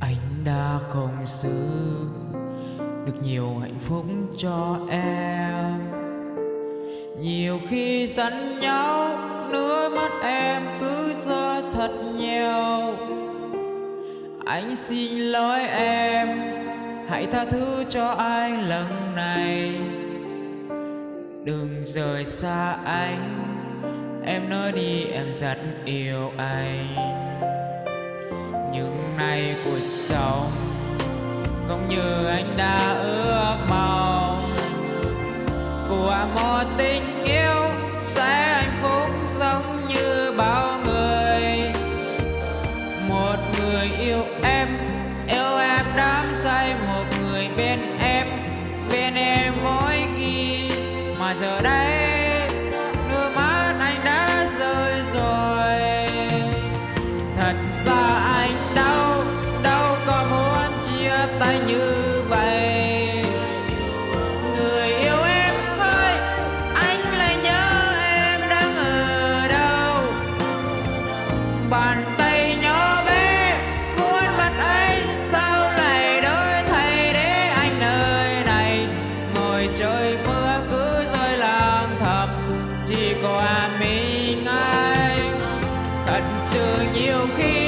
Anh đã không giữ được nhiều hạnh phúc cho em. Nhiều khi giận nhau nước mắt em cứ rơi thật nhiều. Anh xin lỗi em, hãy tha thứ cho anh lần này. Đừng rời xa anh, em nói đi, em rất yêu anh nhưng nay cuộc sống. Không như anh đã ước mong. Của một tình yêu sẽ hạnh phúc giống như bao người. Một người yêu em yêu em đắm say. Một người bên em bên em mỗi khi mà giờ đây sự nhiều khi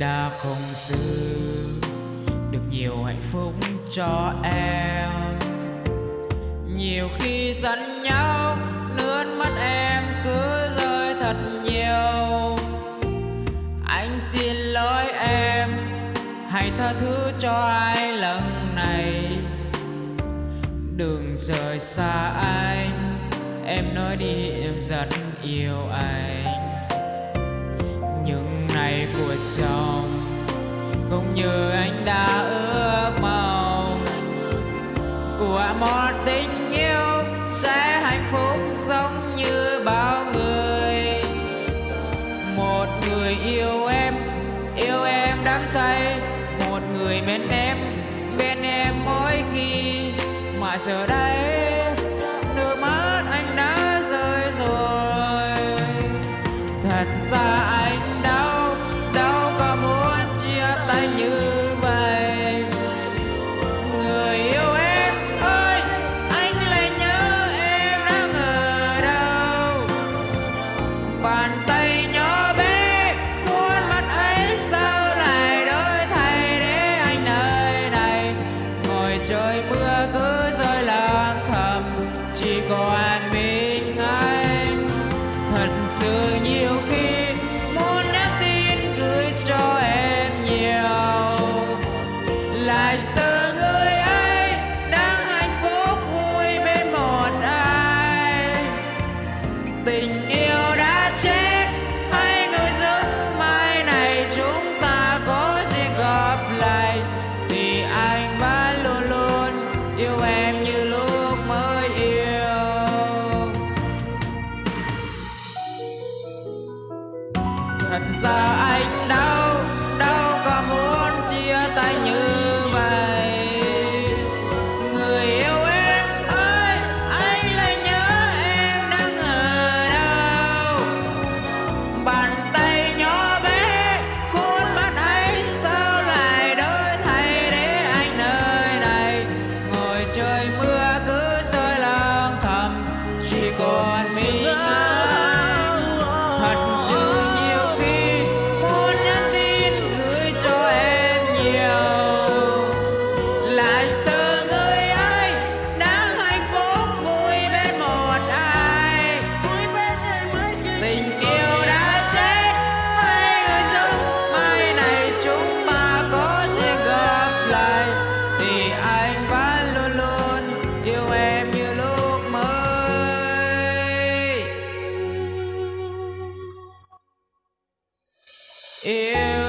đã không giữ được nhiều hạnh phúc cho em. Nhiều khi giận nhau nước mắt em cứ rơi thật nhiều. Anh xin lỗi em, hãy tha thứ cho ai lần này. Đừng rời xa anh, em nói đi em rất yêu anh ngày không như anh đã ước mong. Của một tình còn mình anh. Thật sự nhiều khi muốn nhắn tin gửi cho em nhiều. Lại sớm thật ra anh đau yêu